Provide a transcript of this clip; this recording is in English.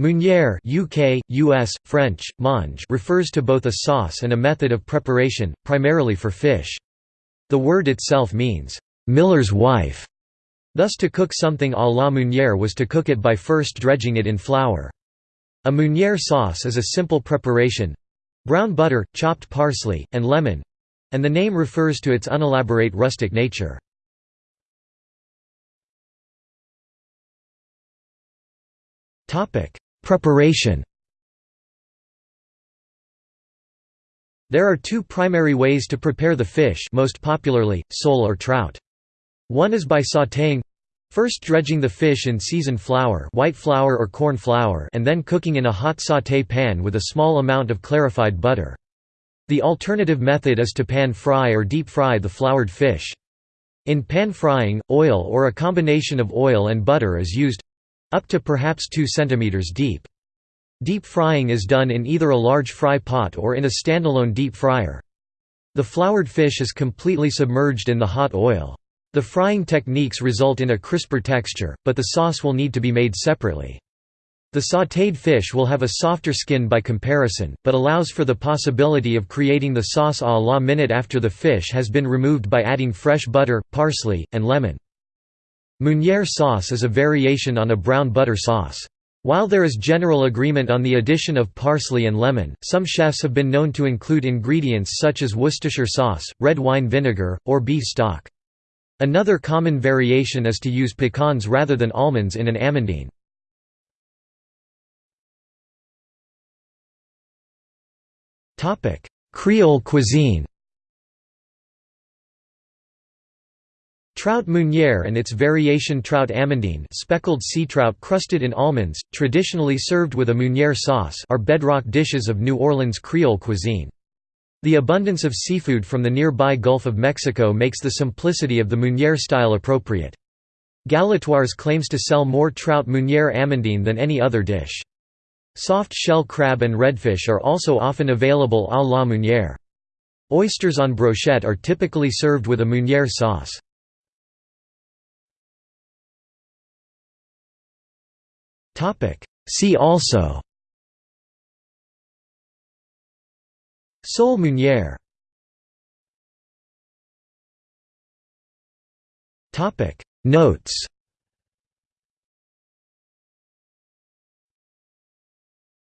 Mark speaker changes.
Speaker 1: Meunière UK, US, French, mange refers to both a sauce and a method of preparation, primarily for fish. The word itself means, "...miller's wife", thus to cook something à la meunière was to cook it by first dredging it in flour. A meunière sauce is a simple preparation—brown butter, chopped parsley, and lemon—and the name refers to its unelaborate rustic nature. Preparation There are two primary ways to prepare the fish most popularly, sole or trout. One is by sautéing First dredging the fish in seasoned flour white flour or corn flour and then cooking in a hot sauté pan with a small amount of clarified butter. The alternative method is to pan fry or deep fry the floured fish. In pan frying, oil or a combination of oil and butter is used—up to perhaps 2 cm deep. Deep frying is done in either a large fry pot or in a standalone deep fryer. The floured fish is completely submerged in the hot oil. The frying techniques result in a crisper texture, but the sauce will need to be made separately. The sautéed fish will have a softer skin by comparison, but allows for the possibility of creating the sauce à la minute after the fish has been removed by adding fresh butter, parsley, and lemon. Meunière sauce is a variation on a brown butter sauce. While there is general agreement on the addition of parsley and lemon, some chefs have been known to include ingredients such as Worcestershire sauce, red wine vinegar, or beef stock. Another common variation is to use pecans rather than almonds in an amandine. Creole cuisine Trout meunière and its variation trout amandine speckled sea trout crusted in almonds, traditionally served with a meunière sauce are bedrock dishes of New Orleans Creole cuisine. The abundance of seafood from the nearby Gulf of Mexico makes the simplicity of the Meunière style appropriate. Galatoire's claims to sell more trout Meunière amandine than any other dish. Soft shell crab and redfish are also often available à la Meunière. Oysters on brochette are typically served with a Meunière sauce. See also
Speaker 2: Sole Meunière
Speaker 1: Notes